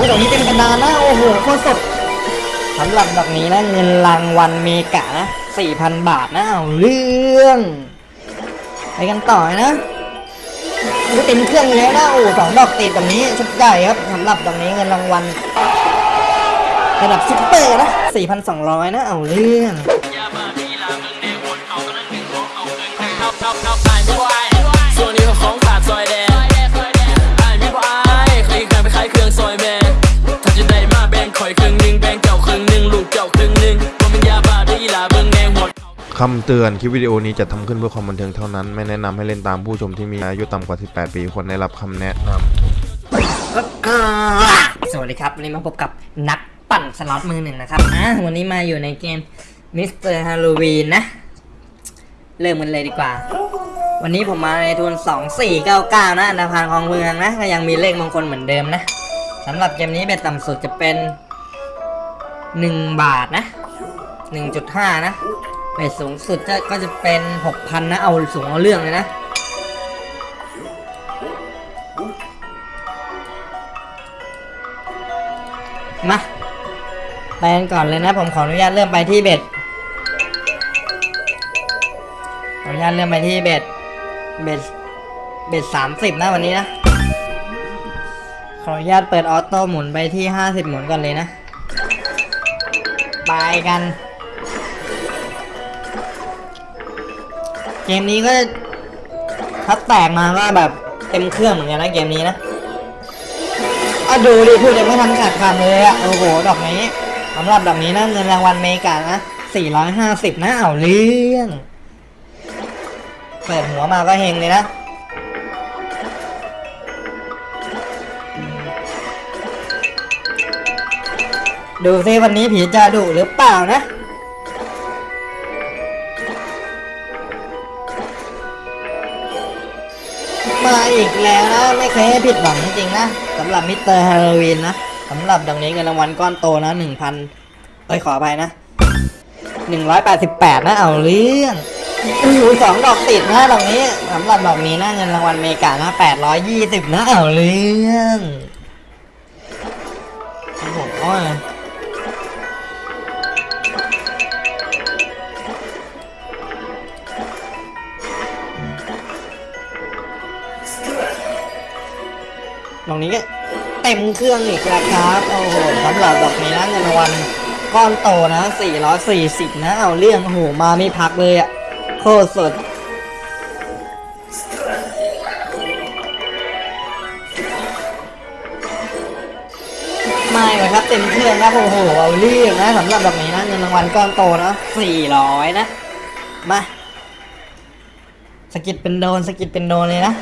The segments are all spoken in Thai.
หดอกนี้เต็มกระดานนะโอ้โหโคตรสดสำหรับดอกนี้นะเงินรางวัลเมกะนะ4,000บาทนะเอาเรื่อง ไปกันต่อนะเต็มเครื่องแล้วนะโอ้สองดอกติดแบบนี้ชุดใหญ่ครับสำหรับดอกนี้เงินรางวัลระดับซุปเปอร์นะ4,200 นะ เอาเรื่องส่วนนี้ของ คำเตือนคลิปวิดีโอนี้จะทำขึ้นเพื่อความบันเทิงเท่านั้น ไม่แนะนำให้เล่นตามผู้ชมที่มีอายุต่ำกว่า 18 ปีควรได้รับคำแนะนำสวัสดีครับ วันนี้มาพบกับนักปั่นสล็อตมือหนึ่งนะครับอะวันนี้มาอยู่ในเกมมิสเตอร์ฮาโลวีนนะ เริ่มกันเลยดีกว่า วันนี้ผมมาในทุน 2499 นะอันดาพานของเมืองนะ ก็ยังมีเลขมงคลเหมือนเดิมนะสำหรับเกมนี้ bet ต่ำสุดจะเป็น 1 บาทนะ 1.5 นะ เบ็ดสูงสุดจะก็จะเป็น6,000นะ เอาสูงเอาเรื่องเลยนะ มา ไปกันก่อนเลยนะ ผมขออนุญาตเริ่มไปที่เบ็ดขออนุญาตเริ่มไปที่เบ็ด เบ็ด เบ็ดสามสิบนะวันนี้นะ ขออนุญาตเปิดออโต้หมุนไปที่ห้าสิบหมุนก่อนเลยนะ ไปกัน เกมนี้ก็ถ้าแตกมาก็แบบเต็มเครื่องเหมือนกันนะเกมนี้นะอะดูดิพูดยังไม่ทันขาดคำเลยอะโอ้โหดอกนี้สำหรับดอกนี้นะเงินรางวัลเมกานะ450นะเอาเรื่องเปิดหัวมาก็เฮงเลยนะดูซิวันนี้ผีจะดุหรือเปล่านะ มาอีกแล้วนะ ไม่เคยให้ผิดหวังจริงๆนะสำหรับมิสเตอร์ฮาโลวีนนะสำหรับดอกนี้เงินรางวัลก้อนโตนะหนึ่งพันเอ้ยขออภัยนะหนึ่งร้อยแปดสิบแปดนะเอาเรื่องอ้โหสองดอกติดนะดอกนี้สำหรับดอกนี้นะเงินรางวัล mega นะแปดร้อยยี่สิบนะเอาเรื่องโอ้โห ดอกนี้ก็เต็มเครื่องอีกแล้วครับ โอ้โหสำหรับดอกนี้นะเงินรางวัลก้อนโตนะ 440 นะ เอาเรื่อง โอ้โห มาไม่พักเลยอะโคตรสุดไม่เลยครับเต็มเครื่องนะโอ้โหเอาเรื่องนะสำหรับดอกนี้นะเงินรางวัลก้อนโตนะ 400 นะ มาสกิดเป็นโดนสกิดเป็นโดนเลยนะ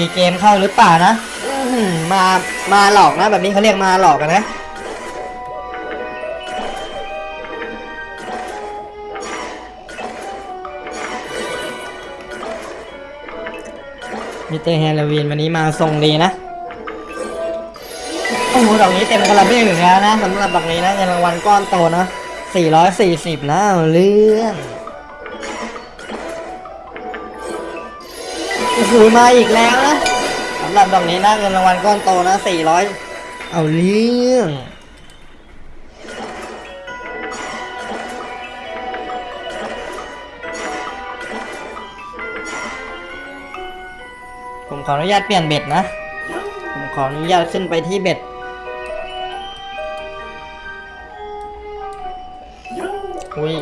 ซีเกมเข้าหรือเปล่านะมามาหลอกนะ แบบนี้เขาเรียกมาหลอกกันนะมิเตอร์ฮาโลวีนวันนี้มาทรงดีนะ โอ้โหดอกนี้เต็มคาราเบลอยู่แล้วนะสำหรับดอกนี้นะเงินรางวัลก้อนโตนะ 440นะเอาเรื่อง โอ้โหมาอีกแล้วนะสำหรับดอกนี้นะเงินรางวัลก้อนโตนะ400เอาเรื่องผมขออนุญาตเปลี่ยนเบ็ดนะ ผมขออนุญาตขึ้นไปที่เบ็ด อุ้ย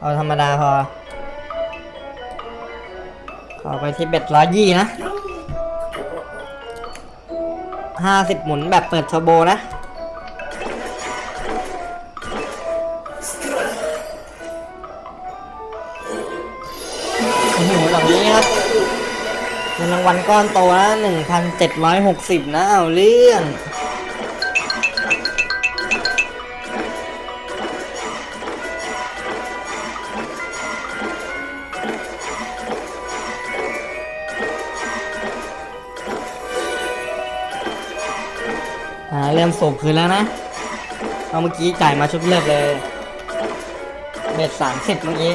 เอาธรรมดาพอ ขอไปที่เบ็ดร้อยยี่นะห้าสิบหมุนแบบเปิดเทอร์โบนะ โอ้โหหลังนี้ครับเงินรางวัลก้อนโตนะหนึ่งพันเจ็ดร้อยหกสิบนะ เอาเรื่อง อ่าเริ่มส่งคืนแล้วนะเอาเมื่อกี้จ่ายมาชุดเลือกเลยเบ็ดสามสิบเมื่อกี้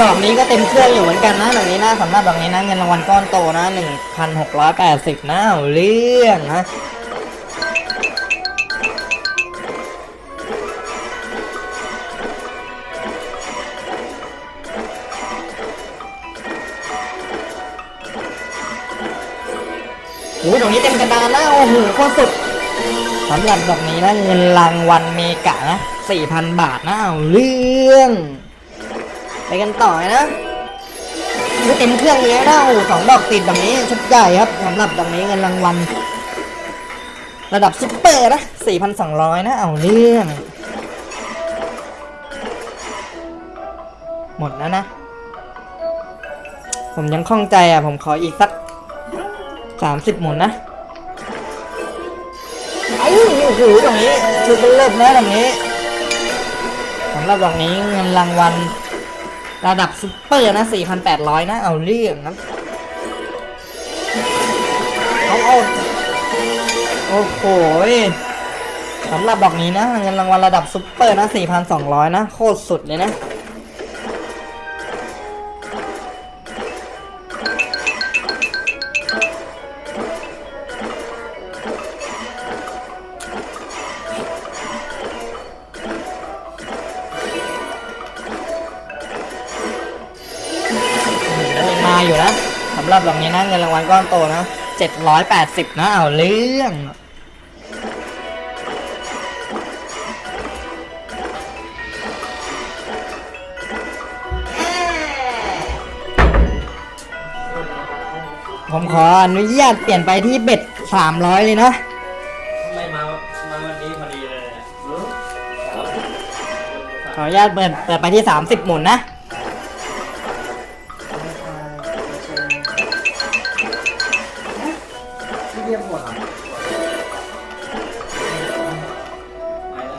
ดอกนี้ก็เต็มเครื่องอยู่เหมือนกันนะดอกนี้นะสำหรับดอกนี้นะเงินรางวัลก้อนโตนะหนึ่งพันหกร้อยแปดสิบนะเอาเรื่องนะ โอ้ยดอกนี้เต็มกระดานนะโอ้โหโคตรสุดสำหรับดอกนี้นะเงินรางวัลเมกะนะ4,000บาทนะเอาเรื่อง ไปกันต่อนะนี่เต็มเครื่องเลยนะโอ้สองดอกติดดอกนี้ชุดใหญ่ครับสำหรับดอกนี้เงินรางวัลระดับซุปเปอร์นะ4,200นะเอาเรื่อง หมดแล้วนะ ผมยังคล่องใจอะ ผมขออีกสัก สามสิบหมุนนะไอ้โอ้โหตรงนี้ชุดเป็นเลิศนะตรงนี้สำหรับดอกนี้เงินรางวัลระดับซุปเปอร์นะ4,800นะ เอาเรื่องนะเอาเอาโอ้โหสำหรับดอกนี้นะเงินรางวัลระดับซุปเปอร์นะ 4,200 นะ โคตรสุดเลยนะ อยู่นะสำหรับดอกนี้นะเงินรางวัลก้อนโตนะ780นะเอาเรื่องผมขออนุญาตเปลี่ยนไปที่เบ็ด300เลยนะไม่มา มาวันนี้พอดีเลยขออนุญาตเปิดเปิดไปที่30หมุนนะ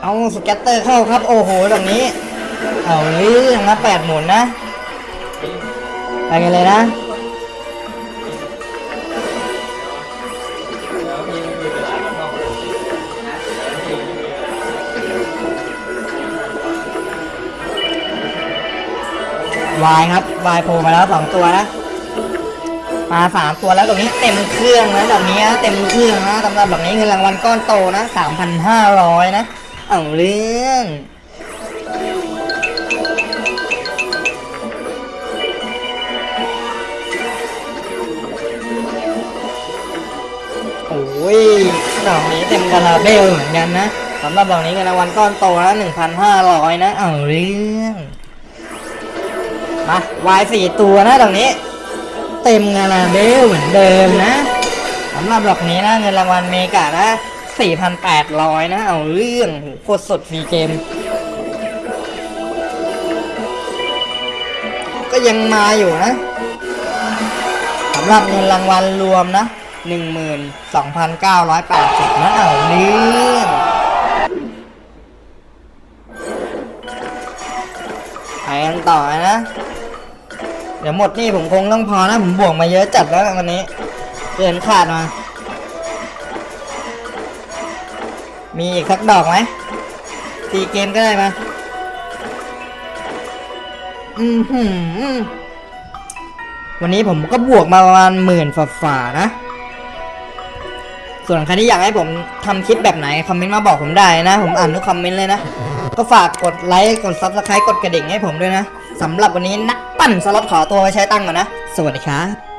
เอาสแกตเตอร์เข้าครับ โอ้โหตรงนี้ เอาเรื่องนะแปดหมุนนะ ไปกันเลยนะวายครับวายโผล่มาแล้วสองตัวนะ มาสามตัวแล้วตรงนี้เต็มเครื่องนะแบบนี้เต็มเครื่องนะสำหรับแบบนี้เงินรางวัลก้อนโตนะสามพันห้าร้อยนะเอาเรื่องโอ้ยดอกนี้เต็มกระลาเบลเหมือนกันนะสำหรับดอกนี้เงินรางวัลก้อนโตนะหนึ่งพันห้าร้อยนะเอาเรื่องมาวายสี่ตัวนะดอกนี้ เต็มกระลาเบลเหมือนเดิมนะสำหรับดอกนี้นะเงินรางวัล mega นะ4,800 นะ เอาเรื่องโหโคตรสด free game ก็ยังมาอยู่นะสำหรับเงินรางวัลรวมนะ 12,980 นะ เอาเรื่องไปกันต่อนะ เดี๋ยวหมดนี่ผมคงต้องพอนะ ผมบวกมาเยอะจัดแล้ววันนี้เกินขาดมา มีอีกสักดอกไหมตีเกมก็ได้มาอือหือวันนี้ผมก็บวกมาประมาณหมื่นฝ่าๆนะ ส่วนใครที่อยากให้ผมทำคลิปแบบไหน คอมเมนต์มาบอกผมได้นะ ผมอ่านทุกคอมเมนต์เลยนะ ก็ฝากกดไลค์ กด subscribe กดกระดิ่งให้ผมด้วยนะ สำหรับวันนี้นักปั่นสล็อตขอตัวไปใช้ตังค์ก่อนนะ สวัสดีครับ